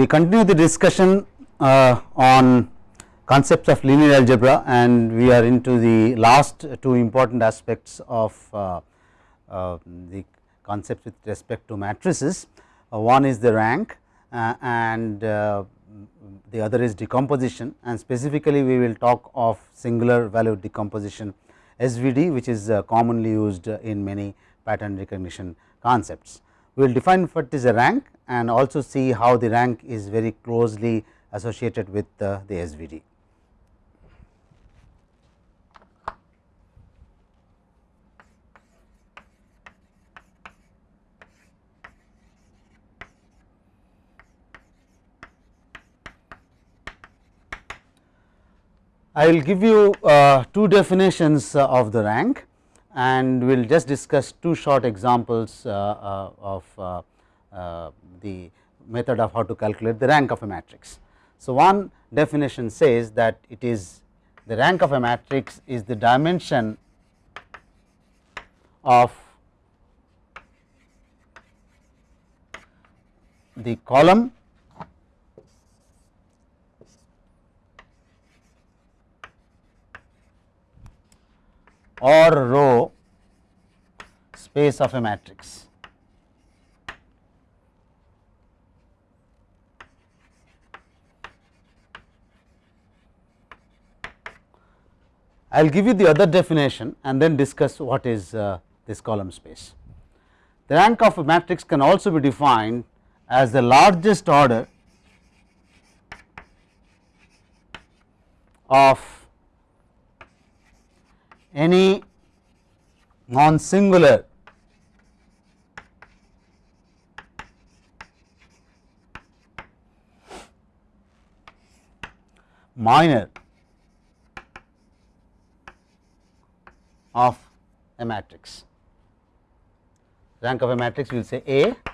We continue the discussion uh, on concepts of linear algebra and we are into the last two important aspects of uh, uh, the concepts with respect to matrices. Uh, one is the rank uh, and uh, the other is decomposition and specifically we will talk of singular value decomposition SVD which is commonly used in many pattern recognition concepts. We will define what is a rank and also see how the rank is very closely associated with the SVD. I will give you uh, two definitions uh, of the rank and we will just discuss two short examples uh, uh of uh, the method of how to calculate the rank of a matrix. So, one definition says that it is the rank of a matrix is the dimension of the column or row space of a matrix. I will give you the other definition and then discuss what is uh, this column space. The rank of a matrix can also be defined as the largest order of any non singular minor of a matrix. Rank of a matrix we will say A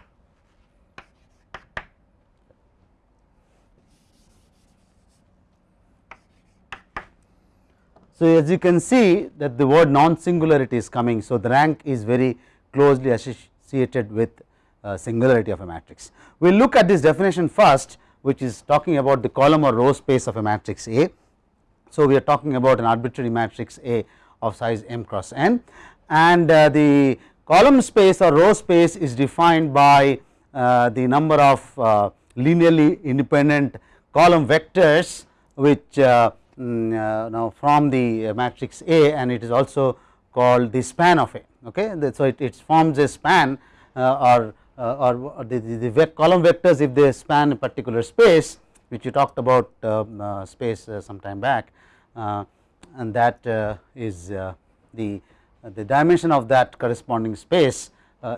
So, as you can see that the word non singularity is coming. So, the rank is very closely associated with uh, singularity of a matrix. We will look at this definition first which is talking about the column or row space of a matrix A. So, we are talking about an arbitrary matrix A of size m cross n and uh, the column space or row space is defined by uh, the number of uh, linearly independent column vectors which uh, Mm, uh, now from the matrix A and it is also called the span of A. Okay. So, it, it forms a span uh, or, uh, or the, the, the, column vectors if they span a particular space which you talked about um, space some time back and that is the, the dimension of that corresponding space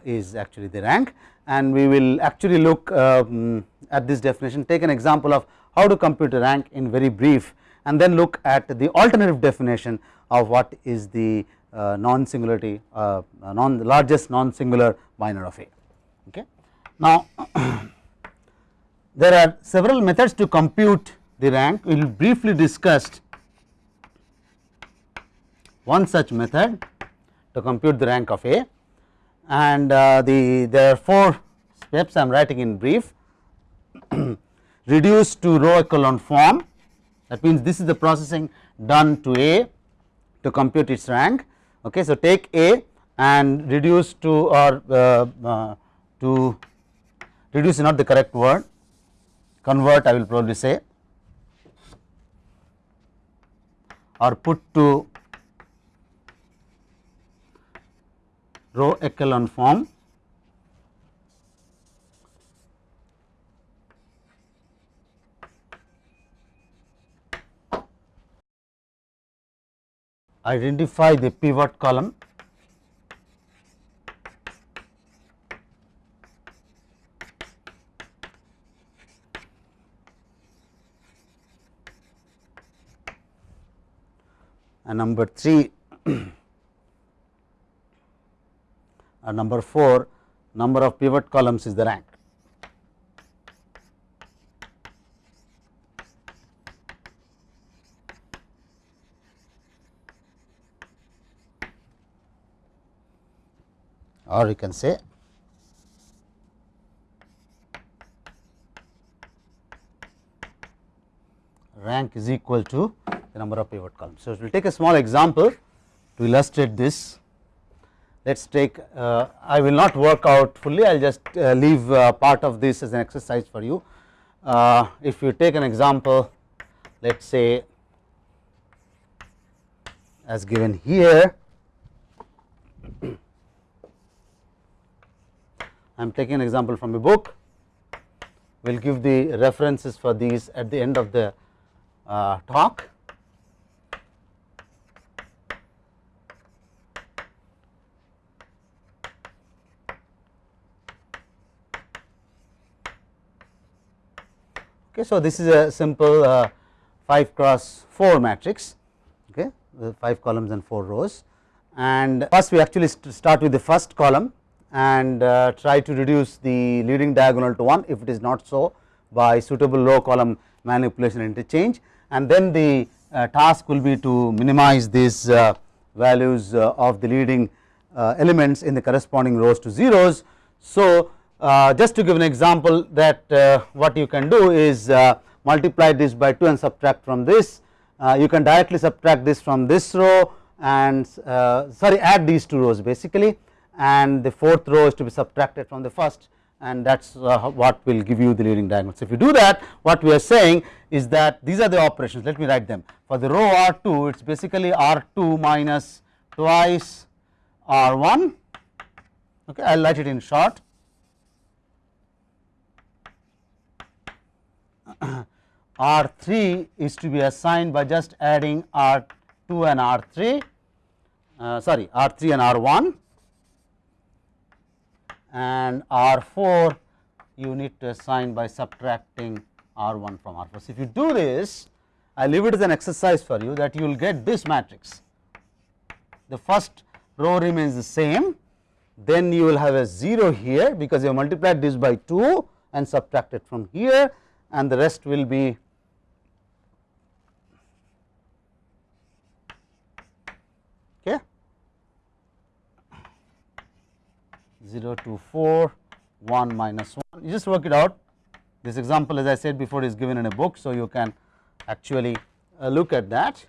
is actually the rank and we will actually look um, at this definition take an example of how to compute a rank in very brief and then look at the alternative definition of what is the uh, non singularity uh, non largest non singular minor of A. Okay. Now, there are several methods to compute the rank we will briefly discuss one such method to compute the rank of A and uh, the there are four steps I am writing in brief reduce to row echelon form that means this is the processing done to A to compute its rank. Okay. So, take A and reduce to or uh, uh, to reduce is not the correct word convert I will probably say or put to row echelon form identify the pivot column and number 3 and number 4 number of pivot columns is the rank. Or you can say rank is equal to the number of pivot columns. So, we will take a small example to illustrate this. Let us take uh, I will not work out fully I will just uh, leave uh, part of this as an exercise for you. Uh, if you take an example let us say as given here I am taking an example from a book. We will give the references for these at the end of the uh, talk. Okay, so, this is a simple uh, 5 cross 4 matrix. Okay, 5 columns and 4 rows. And first we actually st start with the first column and uh, try to reduce the leading diagonal to 1 if it is not so by suitable row column manipulation interchange. And then the uh, task will be to minimize these uh, values uh, of the leading uh, elements in the corresponding rows to zeros. So, uh, just to give an example that what you can do is multiply this by 2 and subtract from this. You can directly subtract this from this row and sorry add these two rows basically and the fourth row is to be subtracted from the first and that is uh, what will give you the leading diagonal. So, if you do that what we are saying is that these are the operations. Let me write them. For the row R2 it is basically R2 minus twice R1 okay I will write it in short. R3 is to be assigned by just adding R2 and R3 uh, sorry R3 and R1 and R 4 you need to assign by subtracting R 1 from R 4. So, if you do this I leave it as an exercise for you that you will get this matrix the first row remains the same then you will have a 0 here because you have multiplied this by 2 and subtracted from here and the rest will be okay 0 to 4 1 minus 1 you just work it out this example as I said before is given in a book. So, you can actually uh, look at that.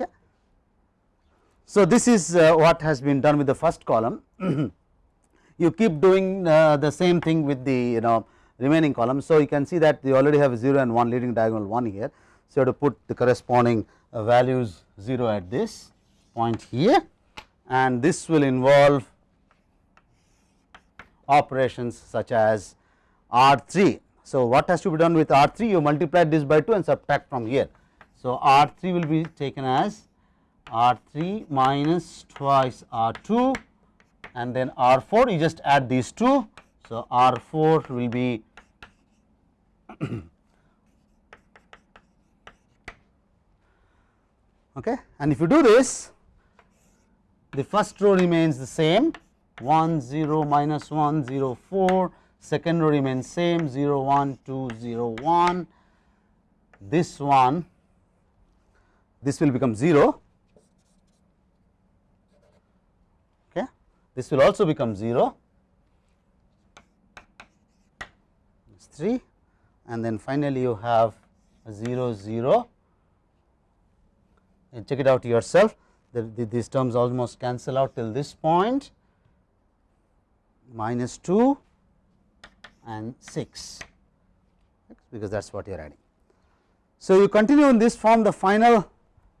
Okay. So, this is uh, what has been done with the first column you keep doing uh, the same thing with the you know remaining columns. So, you can see that you already have 0 and 1 leading diagonal 1 here. So, you have to put the corresponding uh, values 0 at this point here and this will involve operations such as R 3. So, what has to be done with R 3 you multiply this by 2 and subtract from here. So, R 3 will be taken as R 3 minus twice R 2 and then R 4 you just add these two. So, R 4 will be okay and if you do this the first row remains the same 1 0 minus 1 0 4 second row remains same 0 1 2 0 1 this one this will become 0 okay? This will also become 0 it's 3 and then finally you have 0 0 and check it out yourself the, the, these terms almost cancel out till this point minus 2 and 6 because that is what you are adding. So, you continue in this form the final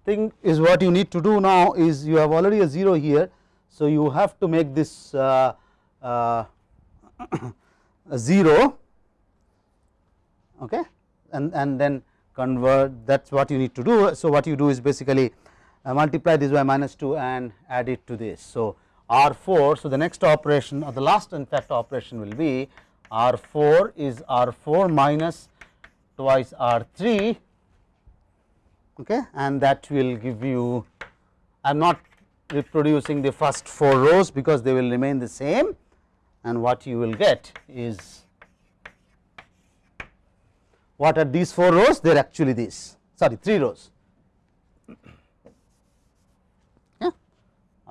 thing is what you need to do now is you have already a 0 here. So, you have to make this uh, uh, a 0 okay and, and then convert that is what you need to do. So, what you do is basically Uh, multiply this by minus 2 and add it to this. So, R 4. So, the next operation or the last in fact operation will be R 4 is R 4 minus twice R 3 okay, and that will give you I am not reproducing the first 4 rows because they will remain the same. And what you will get is what are these 4 rows? They are actually these. Sorry 3 rows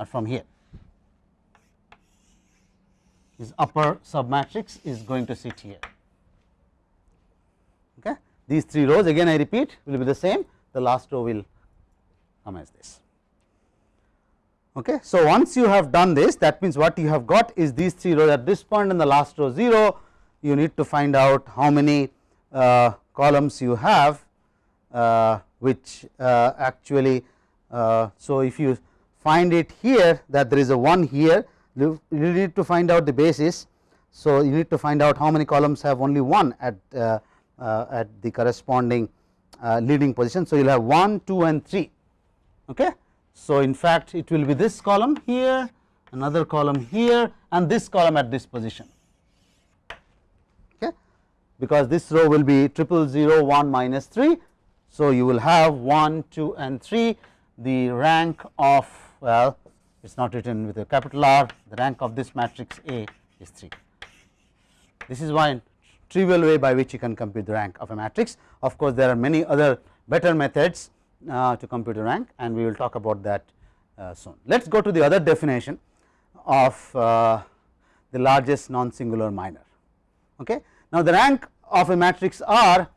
from here this upper submatrix is going to sit here. Okay. These three rows again I repeat will be the same the last row will come as this. Okay. So, once you have done this that means what you have got is these three rows at this and the last row 0 you need to find out how many uh, columns you have uh, which uh, actually uh, so if you find it here that there is a 1 here you need to find out the basis. So, you need to find out how many columns have only 1 at uh, uh, at the corresponding leading position. So, you will have 1 2 and 3 okay. So, in fact it will be this column here another column here and this column at this position okay because this row will be triple zero 1 minus 3. So, you will have 1 2 and 3 the rank of well it is not written with a capital R the rank of this matrix A is 3. This is one trivial way by which you can compute the rank of a matrix of course there are many other better methods uh, to compute the rank and we will talk about that uh, soon. Let us go to the other definition of uh, the largest non singular minor okay. Now the rank of a matrix R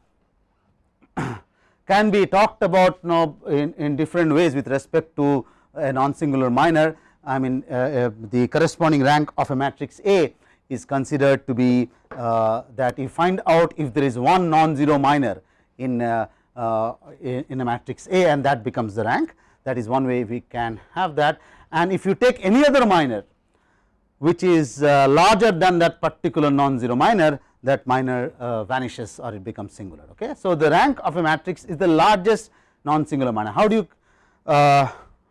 can be talked about now in, in different ways with respect to a non singular minor I mean uh, uh, the corresponding rank of a matrix A is considered to be uh, that you find out if there is one non-zero minor in, uh, uh, in a matrix A and that becomes the rank. That is one way we can have that. And if you take any other minor which is larger than that particular non-zero minor that minor vanishes or it becomes singular okay. So the rank of a matrix is the largest non-singular minor. How do you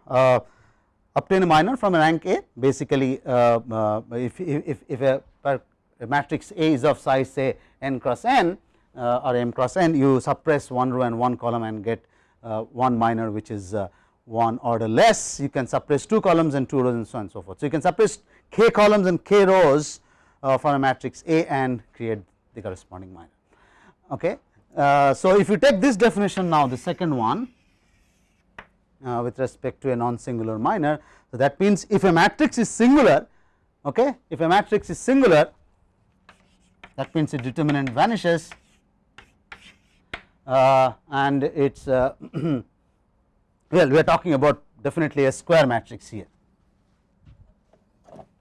obtain a minor from a rank A basically uh, uh, if, if, if a, a, matrix A is of size say n cross n or m cross n you suppress one row and one column and get one minor which is one order less you can suppress two columns and two rows and so on and so forth. So, you can suppress k columns and k rows uh, for a matrix A and create the corresponding minor. Okay. Uh, so, if you take this definition now the second one uh, with respect to a non singular minor. So, that means if a matrix is singular okay if a matrix is singular that means its determinant vanishes uh, and it is uh, well we are talking about definitely a square matrix here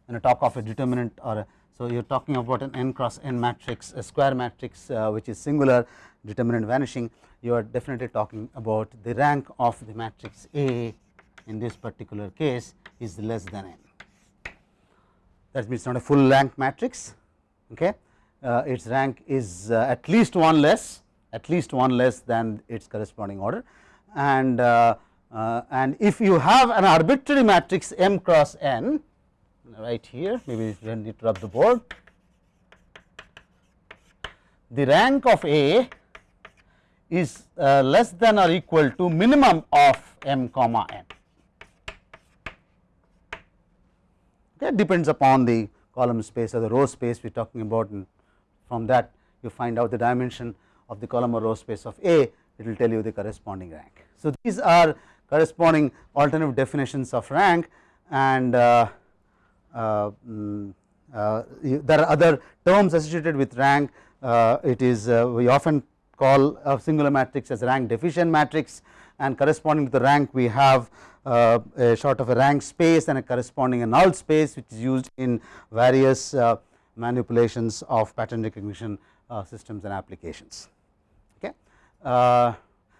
when I talk of a determinant or a, so you are talking about an n cross n matrix a square matrix uh, which is singular determinant vanishing you are definitely talking about the rank of the matrix A in this particular case is less than n. That means not a full rank matrix, okay. Uh, its rank is uh, at least one less, at least one less than its corresponding order. And uh, uh and if you have an arbitrary matrix m cross n, right here, maybe we need to rub the board. The rank of A is uh, less than or equal to minimum of m comma n. That depends upon the column space or the row space we are talking about and from that you find out the dimension of the column or row space of A it will tell you the corresponding rank. So, these are corresponding alternative definitions of rank and uh, there are other terms associated with rank uh, it is uh, we often call a singular matrix as rank deficient matrix and corresponding to the rank we have uh, a sort of a rank space and a corresponding a null space which is used in various uh, manipulations of pattern recognition uh, systems and applications. Okay. Uh,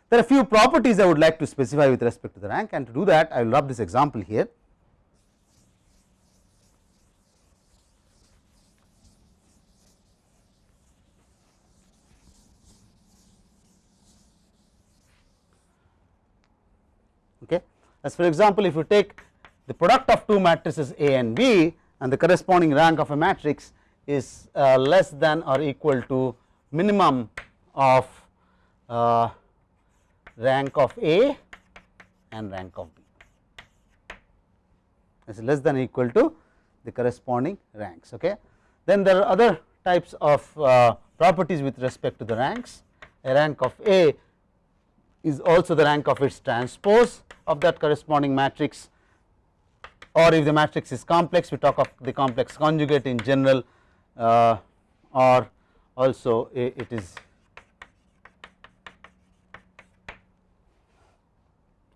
there are a few properties I would like to specify with respect to the rank and to do that I will rub this example here. As for example, if you take the product of two matrices A and B and the corresponding rank of a matrix is uh, less than or equal to minimum of uh, rank of A and rank of B is less than equal to the corresponding ranks. Okay. Then there are other types of uh, properties with respect to the ranks a rank of A is also the rank of its transpose of that corresponding matrix or if the matrix is complex we talk of the complex conjugate in general uh, or also it is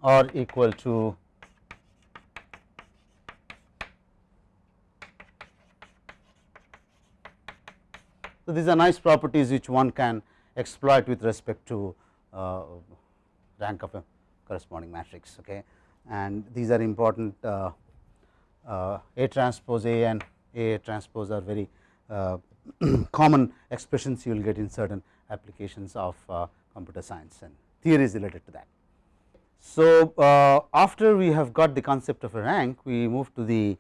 or equal to So, these are nice properties which one can exploit with respect to uh, rank of a corresponding matrix okay and these are important uh, uh, A transpose A and A transpose are very uh, common expressions you will get in certain applications of uh, computer science and theories related to that. So, uh, after we have got the concept of a rank we move to the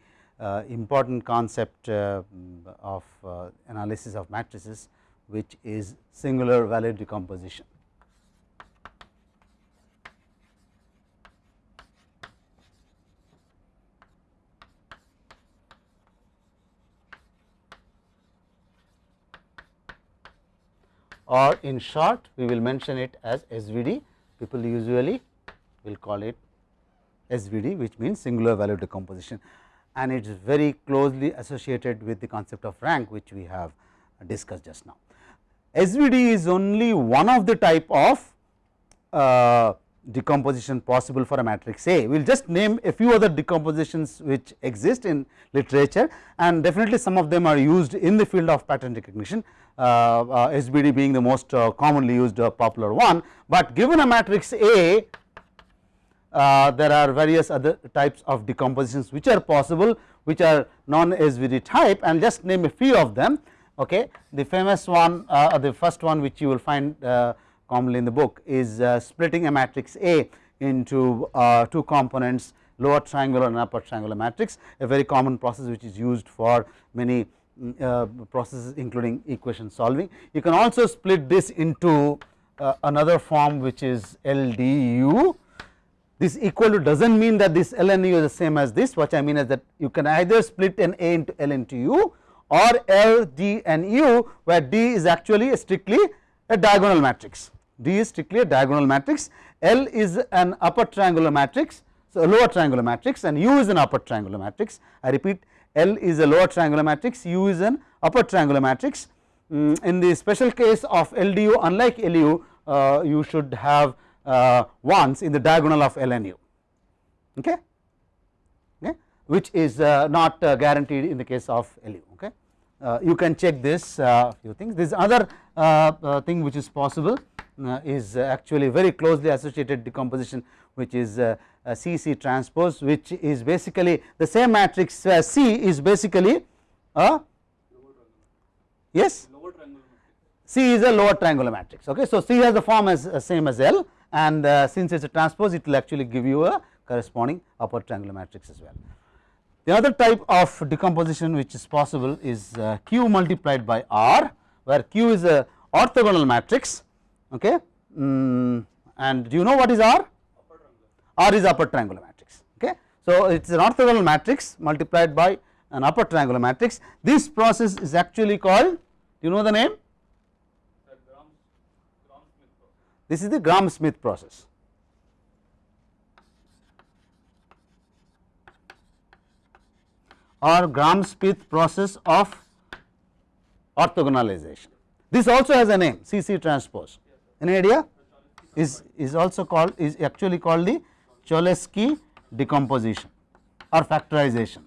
important concept of analysis of matrices which is singular value decomposition. Or in short we will mention it as SVD people usually will call it SVD which means singular value decomposition and it is very closely associated with the concept of rank which we have discussed just now. SVD is only one of the type of uh, decomposition possible for a matrix A. We will just name a few other decompositions which exist in literature and definitely some of them are used in the field of pattern recognition uh, uh, SVD being the most uh, commonly used popular one, but given a matrix A there are various other types of decompositions which are possible which are non SVD type and just name a few of them. Okay. The famous one uh, the first one which you will find uh, commonly in the book is uh, splitting a matrix A into two components lower triangular and upper triangular matrix a very common process which is used for many uh, processes including equation solving. You can also split this into another form which is LDU this equal to does not mean that this L and U is the same as this what I mean is that you can either split an A into L into U or L, D and U where D is actually a strictly a diagonal matrix. D is strictly a diagonal matrix, L is an upper triangular matrix, so a lower triangular matrix and U is an upper triangular matrix. I repeat L is a lower triangular matrix, U is an upper triangular matrix. Mm, in the special case of LDU unlike LU uh, you should have uh, ones in the diagonal of LNU okay, okay? Which is uh, not uh, guaranteed in the case of LU okay. Uh, you can check this uh, few things. This other thing which is possible is actually very closely associated decomposition which is CC transpose which is basically the same matrix C is basically a yes C is a lower triangular matrix okay. So, C has the form as same as L and uh, since it is a transpose it will actually give you a corresponding upper triangular matrix as well. The other type of decomposition which is possible is uh, Q multiplied by R where Q is a orthogonal matrix okay mm, and do you know what is R? R is upper triangular matrix okay. So, it is an orthogonal matrix multiplied by an upper triangular matrix this process is actually called do you know the name This is the Gram-Schmidt process. or Gram-Schmidt process of orthogonalization. This also has a name CC transpose. Any idea? Is, is also called is actually called the Cholesky decomposition or factorization.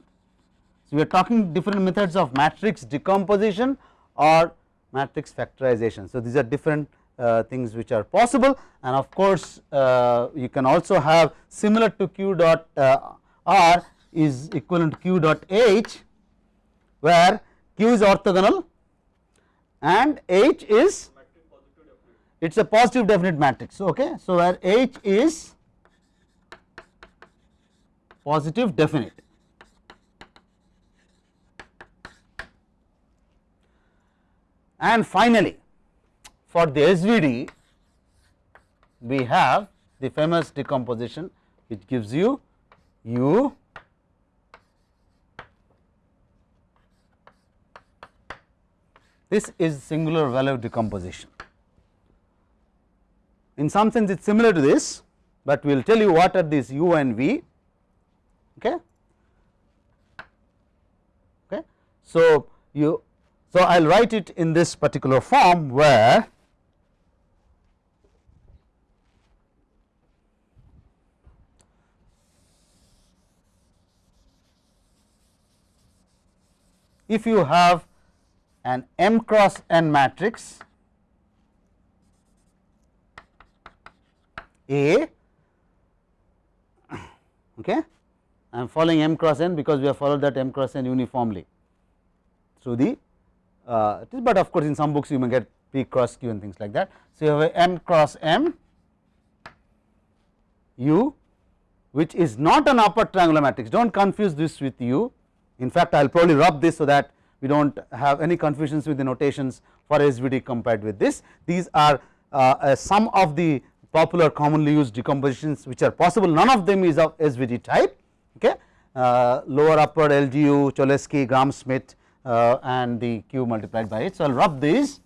So, we are talking different methods of matrix decomposition or matrix factorization. So, these are different uh, things which are possible and of course, uh, you can also have similar to q dot uh, r is equivalent to q dot h where q is orthogonal and h is it is a positive definite matrix okay. So, where h is positive definite. And finally, for the SVD we have the famous decomposition which gives you U this is singular value decomposition. In some sense it is similar to this, but we will tell you what are these U and V. Okay. okay So, you so I will write it in this particular form where if you have an m cross n matrix A okay I am following m cross n because we have followed that m cross n uniformly through the uh, but of course in some books you may get p cross q and things like that. So, you have a m cross m u which is not an upper triangular matrix. Do not confuse this with u. In fact I will probably rub this so that we do not have any confusions with the notations for SVD compared with this. These are uh, some of the popular commonly used decompositions which are possible. None of them is of SVD type okay uh, lower upper LDU Cholesky Gram Schmidt uh, and the q multiplied by it. So, I will rub these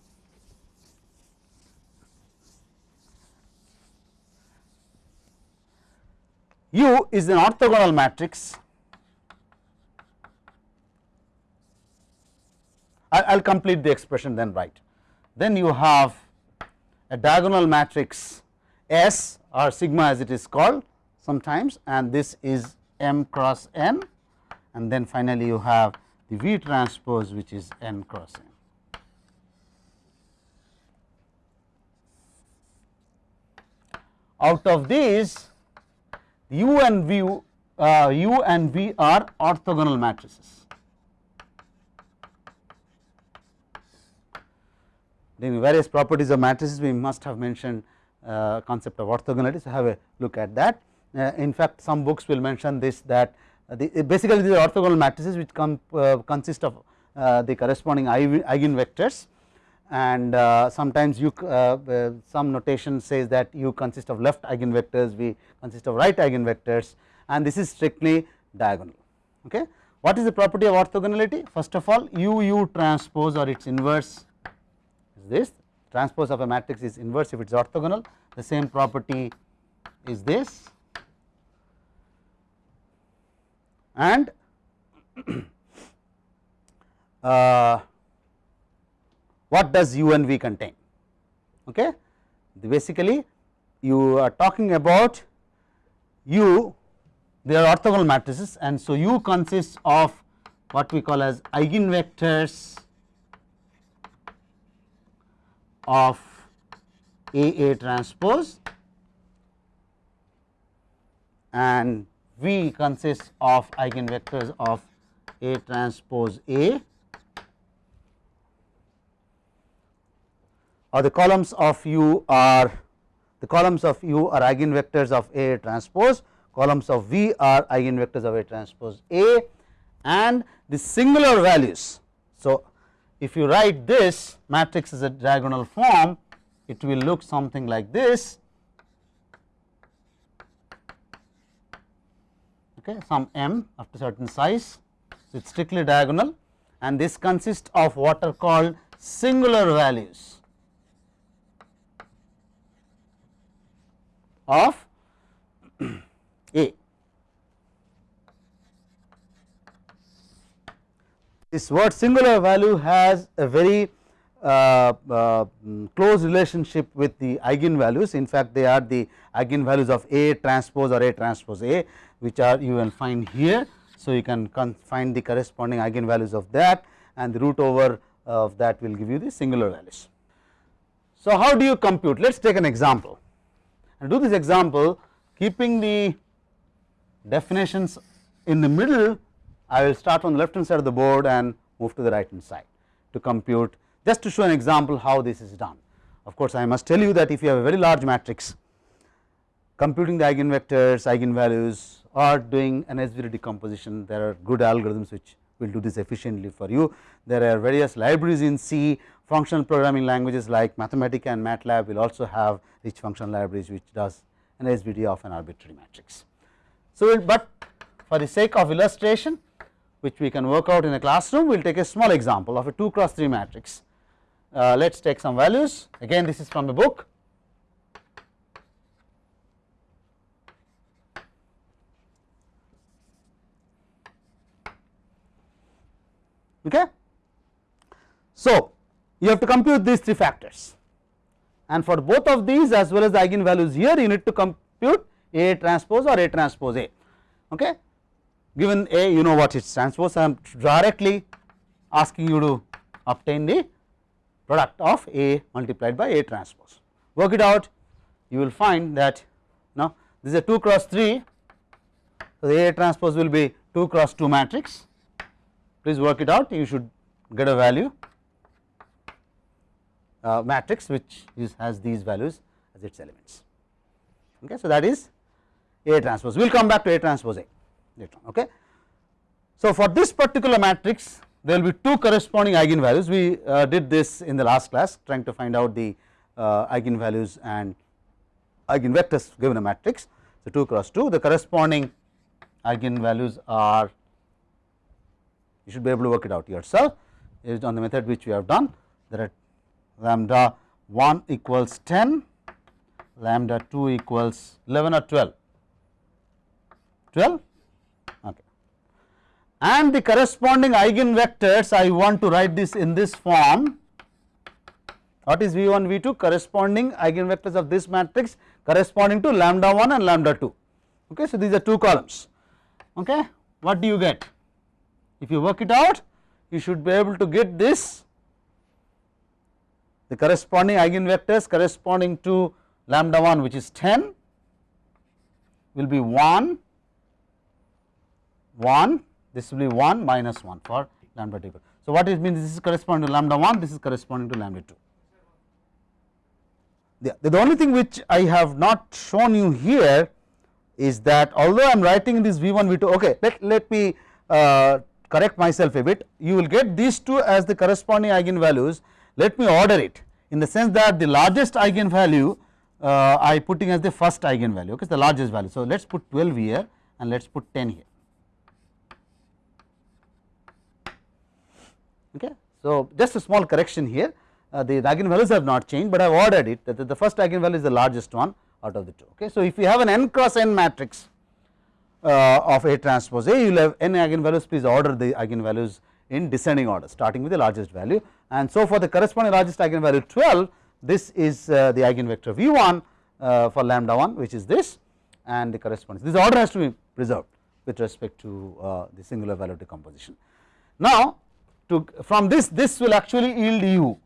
U is an orthogonal matrix I will complete the expression then write. Then you have a diagonal matrix S or sigma as it is called sometimes and this is m cross n and then finally you have the V transpose which is n cross n. Out of these u and v uh, u and v are orthogonal matrices. Various properties of matrices we must have mentioned uh, concept of orthogonality. So, have a look at that. Uh, in fact, some books will mention this that uh, the, basically these are orthogonal matrices which come consist of the corresponding eigenvectors and sometimes you some notation says that u consist of left eigenvectors, v consist of right eigenvectors and this is strictly diagonal. Okay. What is the property of orthogonality? First of all u u transpose or its inverse is this transpose of a matrix is inverse if it is orthogonal the same property is this and uh, what does u and v contain? Okay? Basically you are talking about u they are orthogonal matrices and so u consists of what we call as eigenvectors of A A transpose and V consists of eigenvectors of A transpose A or the columns of U are the columns of U are eigenvectors of A transpose, columns of V are eigenvectors of A transpose A and the singular values. So, if you write this matrix as a diagonal form it will look something like this okay some m of a certain size so it is strictly diagonal and this consists of what are called singular values of A. this word singular value has a very uh, uh, close relationship with the eigenvalues in fact they are the eigenvalues of A transpose or A transpose A which are you will find here. So, you can find the corresponding eigenvalues of that and the root over of that will give you the singular values. So, how do you compute let us take an example and do this example keeping the definitions in the middle I will start on the left hand side of the board and move to the right hand side to compute just to show an example how this is done. Of course, I must tell you that if you have a very large matrix computing the eigenvectors, eigenvalues or doing an SVD decomposition there are good algorithms which will do this efficiently for you. There are various libraries in C functional programming languages like Mathematica and MATLAB will also have rich function libraries which does an SVD of an arbitrary matrix. So, but for the sake of illustration which we can work out in a classroom we will take a small example of a 2 cross 3 matrix. Uh, let us take some values again this is from the book. Okay. So, you have to compute these three factors and for both of these as well as the eigenvalues here you need to compute A transpose or A transpose A. Okay. Given A you know what its transpose I am directly asking you to obtain the product of A multiplied by A transpose. Work it out you will find that now this is a 2 cross 3 so the A transpose will be 2 cross 2 matrix please work it out you should get a value uh, matrix which is has these values as its elements. Okay, so that is A transpose. We will come back to A transpose A later on. Okay. So for this particular matrix, there will be two corresponding eigenvalues. We uh, did this in the last class, trying to find out the uh, eigenvalues and eigenvectors given a matrix. So 2 cross 2, the corresponding eigenvalues are you should be able to work it out yourself based on the method which we have done. Are lambda 1 equals 10, lambda 2 equals 11 or 12, 12 okay. and the corresponding eigenvectors I want to write this in this form what is V 1 V 2 corresponding eigenvectors of this matrix corresponding to lambda 1 and lambda 2 okay. So, these are two columns okay. what do you get if you work it out you should be able to get this the corresponding eigenvectors corresponding to lambda 1 which is 10 will be 1 1 this will be 1 minus 1 for lambda 2. So, what it means this is corresponding to lambda 1 this is corresponding to lambda 2. The, the only thing which I have not shown you here is that although I am writing this V 1 V 2 okay let, let me uh, correct myself a bit you will get these two as the corresponding eigenvalues let me order it in the sense that the largest eigenvalue uh, I putting as the first eigenvalue okay the largest value. So, let us put 12 here and let us put 10 here okay. So, just a small correction here uh, the eigenvalues have not changed, but I have ordered it that the first eigenvalue is the largest one out of the two okay. So, if you have an n cross n matrix uh, of A transpose. A you will have n eigenvalues. Please order the eigenvalues in descending order starting with the largest value. And so for the corresponding largest eigenvalue 12 this is uh, the eigenvector v1 uh, for lambda 1 which is this and the corresponding this order has to be preserved with respect to uh, the singular value decomposition. Now to from this this will actually yield u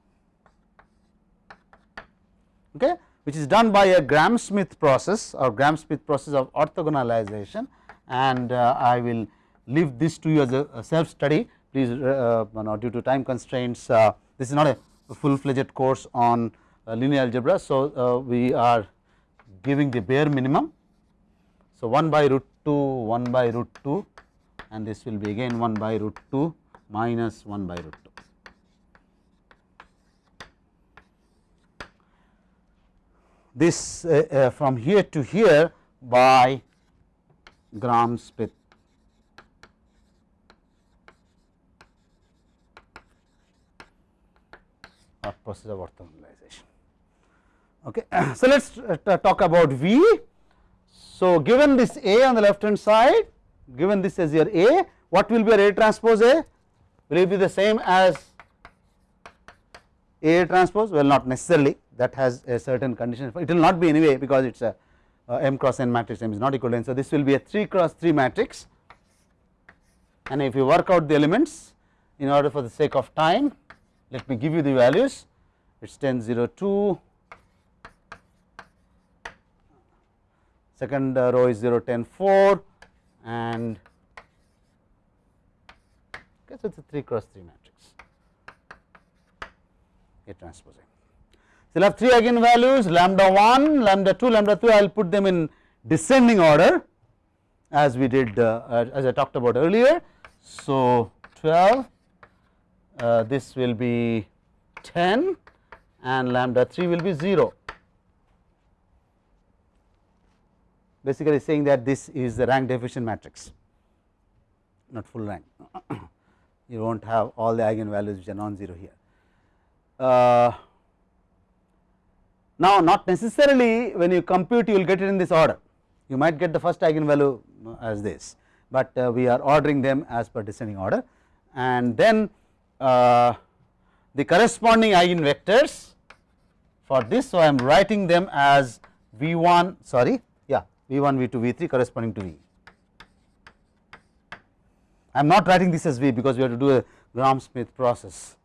okay which is done by a Gram-Schmidt process or Gram-Schmidt process of orthogonalization and uh, I will leave this to you as a, a self study please uh, you know, due to time constraints uh, this is not a full fledged course on uh, linear algebra. So, we are giving the bare minimum. So, 1 by root 2 1 by root 2 and this will be again 1 by root 2 minus 1 by root 2. This uh, uh, from here to here by Gram-Schmidt or process of orthogonalization. Okay. So, let us uh, talk about V. So, given this A on the left hand side, given this as your A, what will be your A transpose A? Will it be the same as A transpose? Well, not necessarily that has a certain condition, it will not be anyway because it is a m cross n matrix m is not equal to n. So, this will be a 3 cross 3 matrix. And if you work out the elements in order for the sake of time let me give you the values. It is 10 0 2 second uh, row is 0 10 4 and okay, so it is a 3 cross 3 matrix. A transpose. So, will have 3 eigenvalues lambda 1, lambda 2, lambda 3 I will put them in descending order as we did uh, as I talked about earlier. So, 12 uh, this will be 10 and lambda 3 will be 0 basically saying that this is the rank deficient matrix not full rank you will not have all the eigenvalues which are non-zero here. Uh, now not necessarily when you compute you will get it in this order you might get the first eigenvalue as this, but uh, we are ordering them as per descending order and then uh, the corresponding eigenvectors for this. So, I am writing them as V 1 sorry yeah V 1 V 2 V 3 corresponding to V. I am not writing this as V because we have to do a Gram Schmidt process.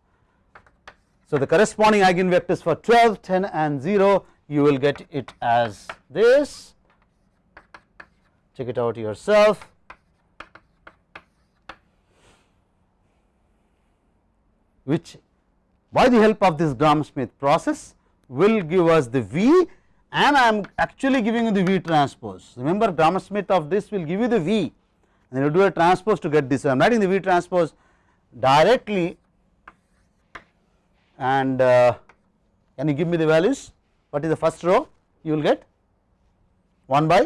So, the corresponding eigenvectors for 12, 10 and 0 you will get it as this check it out yourself which by the help of this Gram Schmidt process will give us the V and I am actually giving you the V transpose. Remember Gram Schmidt of this will give you the V and you do a transpose to get this. I am writing the V transpose directly and uh, can you give me the values? What is the first row? You will get 1 by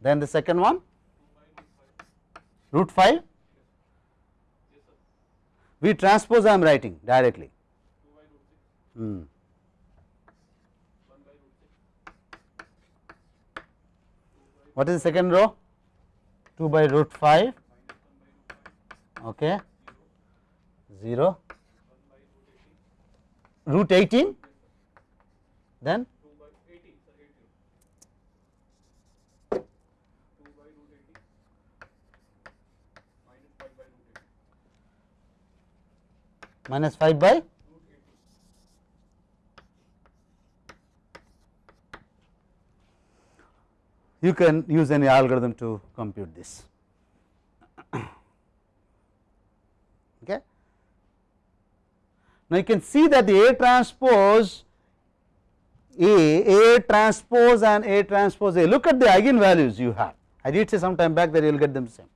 then the second one root 5 we transpose I am writing directly. Hmm. What is the second row? 2 by root 5, okay, 0, root 18, then? Minus 5 by? You can use any algorithm to compute this. okay. Now, you can see that the A transpose A, A transpose and A transpose A, look at the eigenvalues you have. I did say some time back that you will get them same,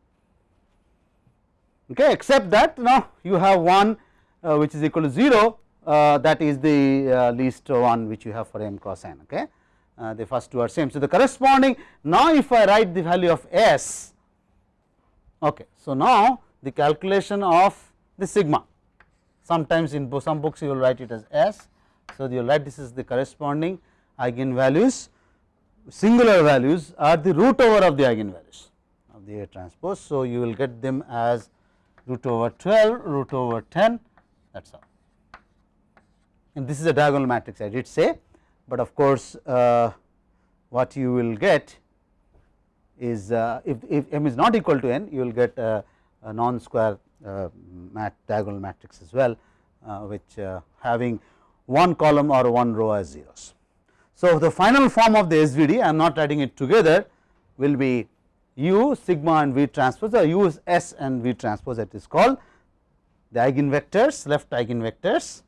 okay, except that now you have one uh, which is equal to 0 uh, that is the uh, least one which you have for m cross n. Okay. Uh, the first two are same. So, the corresponding now if I write the value of S, okay. so now the calculation of the sigma sometimes in some books you will write it as S. So, you will write this is the corresponding eigenvalues singular values are the root over of the eigenvalues of the A transpose. So, you will get them as root over 12 root over 10 that is all and this is a diagonal matrix I did say but of course, uh, what you will get is uh, if, if m is not equal to n you will get a non square uh, mat diagonal matrix as well uh, which uh, having one column or one row as zeros. So, the final form of the SVD I am not writing it together will be u sigma and v transpose or u is s and v transpose that is called the eigenvectors left eigenvectors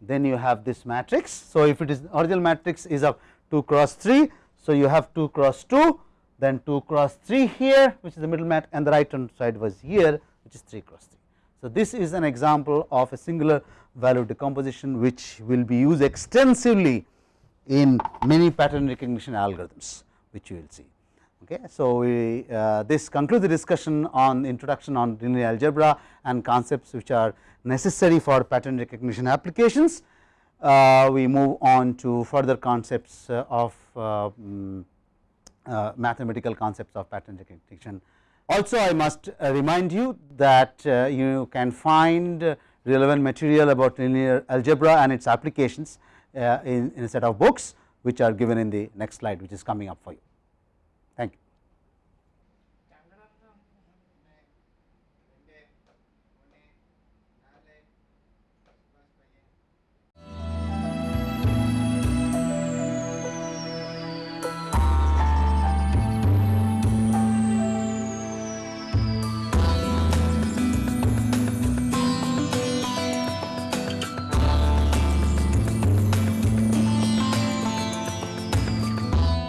then you have this matrix. So, if it is original matrix is of 2 cross 3. So, you have 2 cross 2 then 2 cross 3 here which is the middle mat and the right hand side was here which is 3 cross 3. So, this is an example of a singular value decomposition which will be used extensively in many pattern recognition algorithms which you will see. Okay. So, we uh, this concludes the discussion on introduction on linear algebra and concepts which are necessary for pattern recognition applications. Uh, we move on to further concepts uh, of um, mathematical concepts of pattern recognition. Also I must uh, remind you that uh, you can find relevant material about linear algebra and its applications in, in a set of books which are given in the next slide which is coming up for you. Thank you.